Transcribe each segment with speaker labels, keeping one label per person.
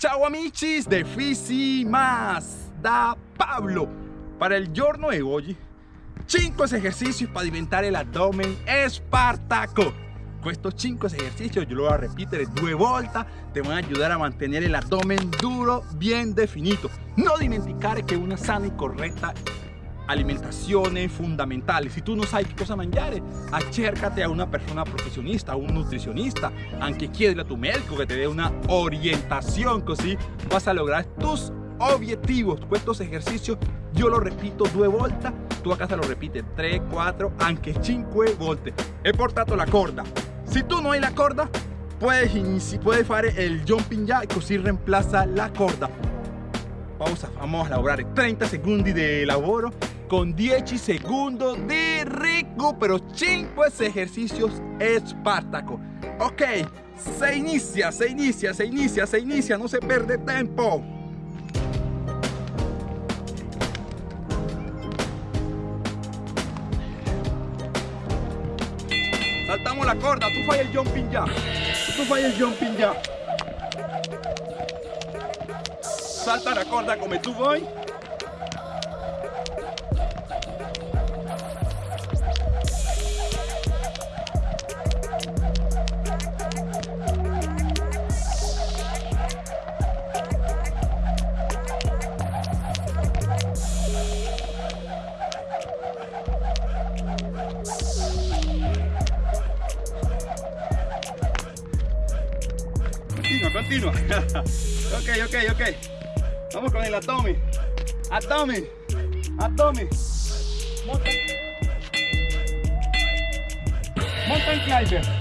Speaker 1: Ciao amici de Fisi Más. Da Pablo. Para el giorno de hoy 5 ejercicios para alimentar el abdomen espartaco. Estos 5 ejercicios yo lo voy a repetir dos vueltas te van a ayudar a mantener el abdomen duro bien definido no dimenticar que una sana y correcta alimentación es fundamental si tú no sabes qué cosa mangiare acércate a una persona profesionista un nutricionista aunque quieres a tu médico que te dé una orientación así vas a lograr tus objetivos estos ejercicios. Yo lo repito dos vueltas tú a casa lo repites 3, 4, anche 5 volte. He portato la corda. Si tú no hay la corda, puedes, puedes hacer el jumping y así reemplaza la corda. Pausa, vamos a lograr 30 segundos de laboro con 10 segundos de recupero. 5 ejercicios espartaco. Ok, se inicia, se inicia, se inicia, se inicia, no se pierde tiempo. Saltamos la corda, tú fai el jumping ya. Tú fai el jumping ya. Salta la corda como tú voy. Continua, ok, ok, ok. Vamos con el Atomi. Atomi. Atomi. Mountain, Mountain climber.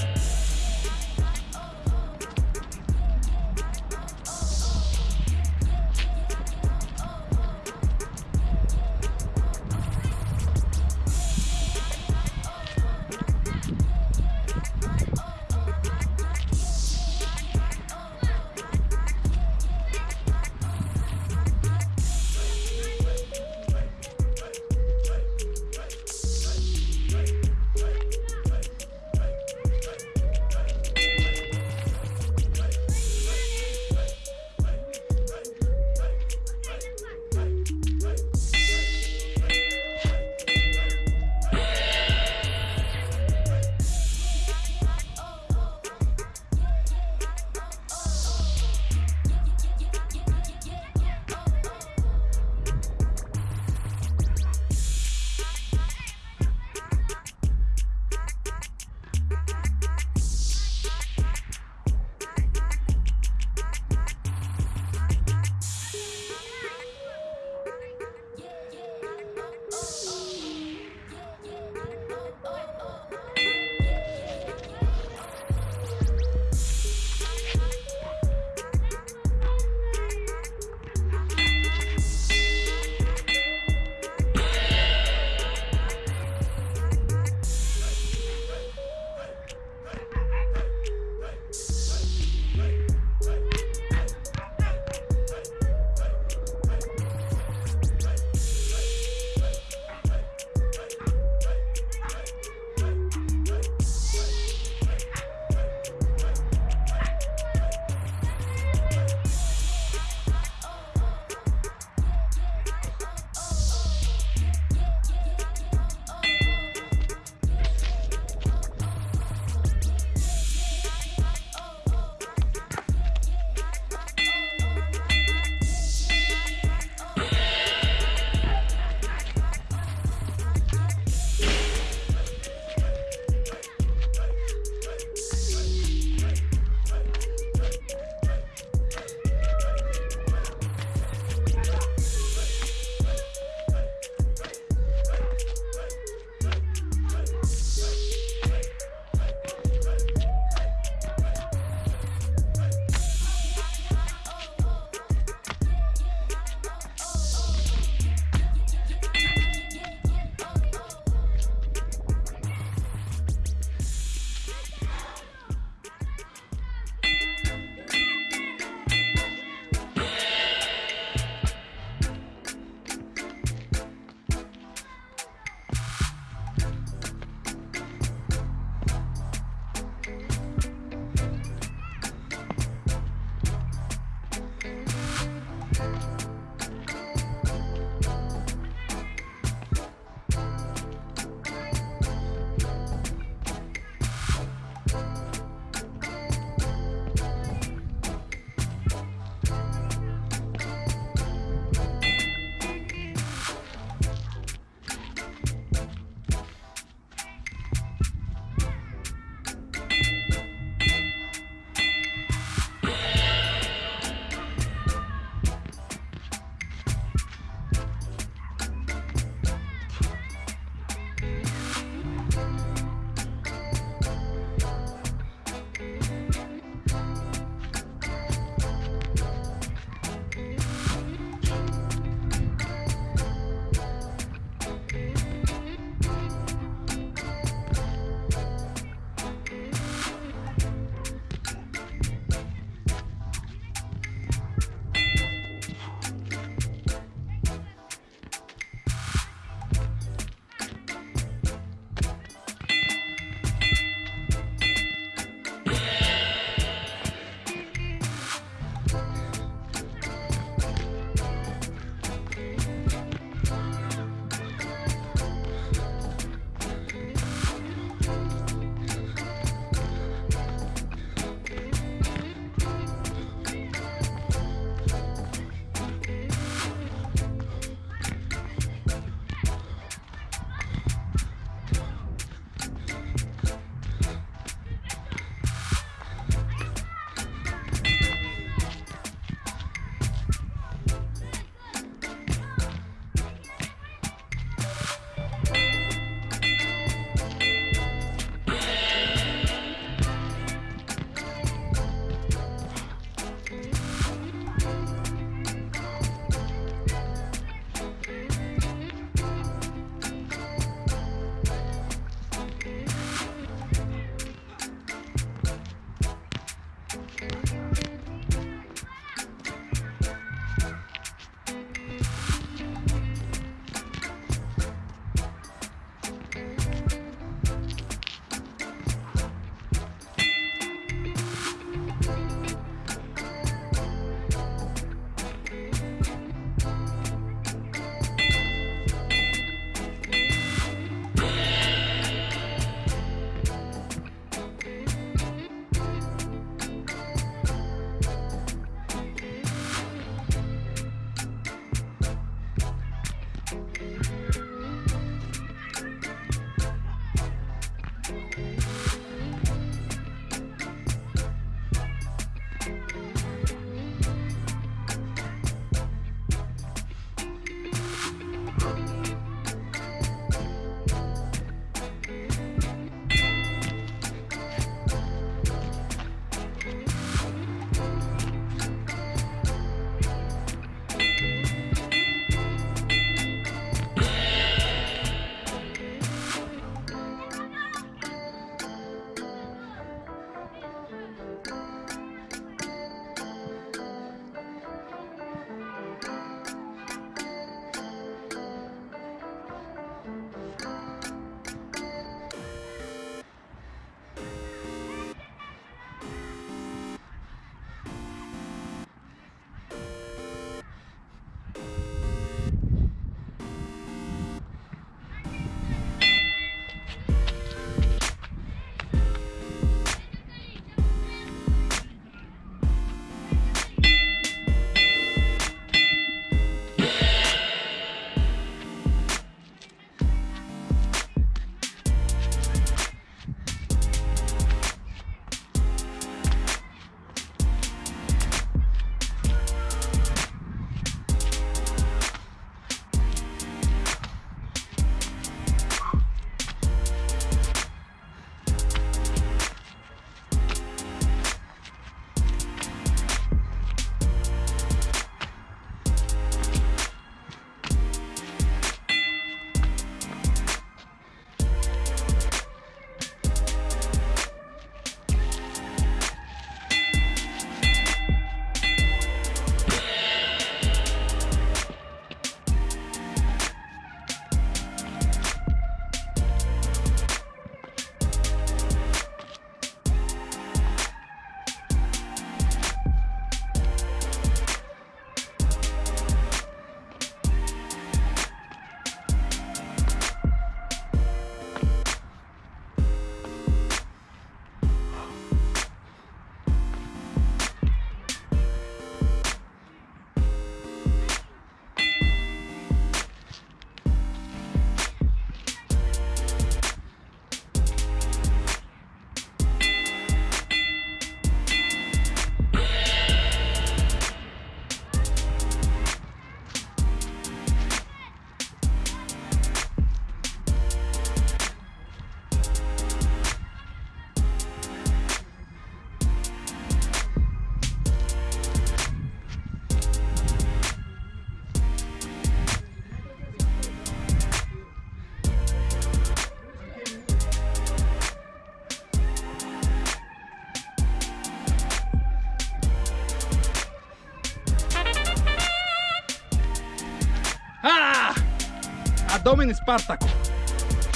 Speaker 1: Abdomen Spartaco.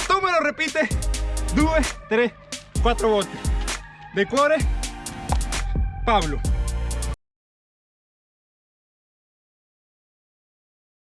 Speaker 1: Tú me lo repite. Due, tres, cuatro volte. De cuore, Pablo.